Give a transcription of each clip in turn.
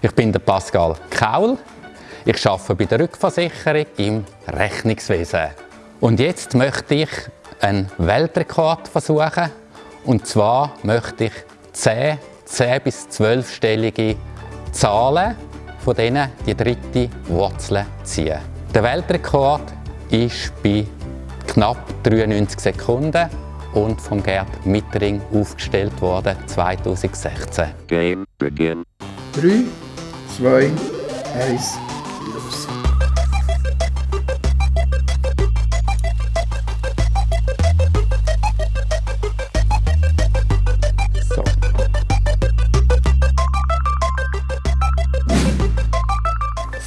Ich bin der Pascal Kaul. Ich arbeite bei der Rückversicherung im Rechnungswesen. Und jetzt möchte ich einen Weltrekord versuchen. Und zwar möchte ich 10, 10 bis 12-stellige Zahlen von denen die dritte Wurzel ziehen. Der Weltrekord ist bei knapp 93 Sekunden und vom Gerd Mittering aufgestellt worden 2016. Game begin. 3, 2, 1, los. So.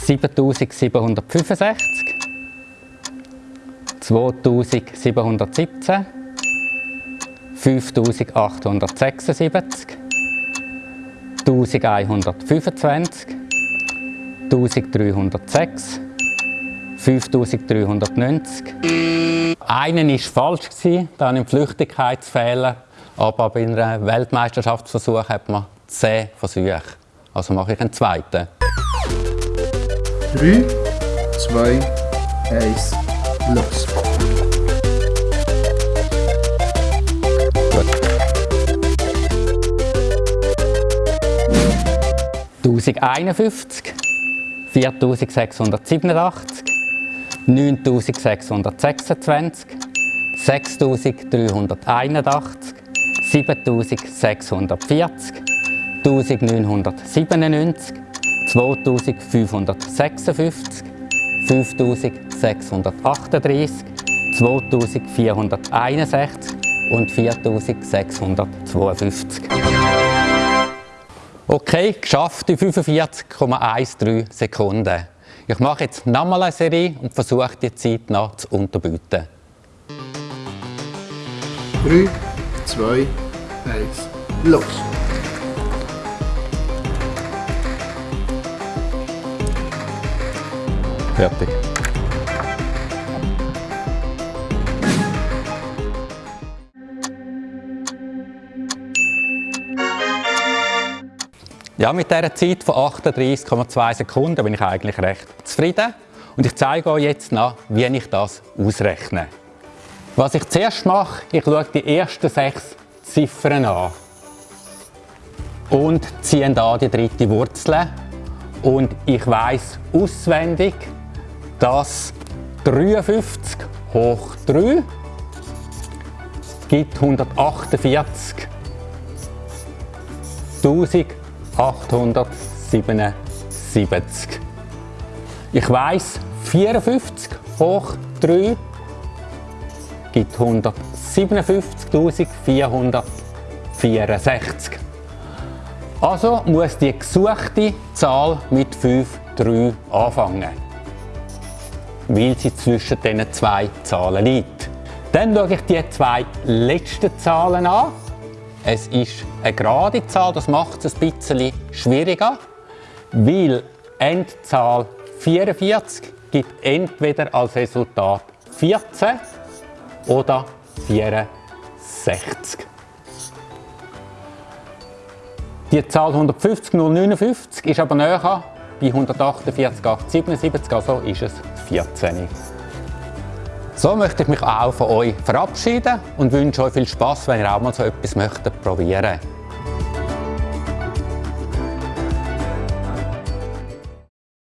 Siebentausendsiebenhundertfünfundsechzig, zweitausendsiebehundertsiebzehn, fünftausendachthundertsechsundsiebzig, tausendeinhundertfünfundzwanzig, tausenddreihundertsechs, fünftausenddreihundertneunzig. Einen war falsch, dann im Flüchtigkeitsfehler. Aber bei einem Weltmeisterschaftsversuch hat man 10 Versuche. Also mache ich einen zweiten. 3, 2, 1, los. Gut. 1051, 4687, 9626, 6381, 7640, 1997, 2556, 5638, 2461 und 4652. Okay, geschafft in 45,13 Sekunden. Ich mache jetzt nochmal eine Serie und versuche die Zeit noch zu unterbieten. 3, 2, 1, los. Fertig. Ja, mit dieser Zeit von 38,2 Sekunden bin ich eigentlich recht zufrieden. Und ich zeige euch jetzt noch, wie ich das ausrechne. Was ich zuerst mache, ich schaue die ersten sechs Ziffern an und ziehe da die dritte Wurzel. Und ich weiß auswendig, dass 53 hoch 3 gibt 148 1877. Ich weiß 54 hoch 3 gibt 157.464. Also muss die gesuchte Zahl mit 5, 3 anfangen, weil sie zwischen diesen zwei Zahlen liegt. Dann schaue ich die zwei letzten Zahlen an. Es ist eine gerade Zahl, das macht es ein bisschen schwieriger, weil Endzahl 44 gibt entweder als Resultat 14 oder 64. Die Zahl 150059 ist aber näher bei 148,877, also ist es 14. So möchte ich mich auch von euch verabschieden und wünsche euch viel Spaß, wenn ihr auch mal so etwas möchtet probieren.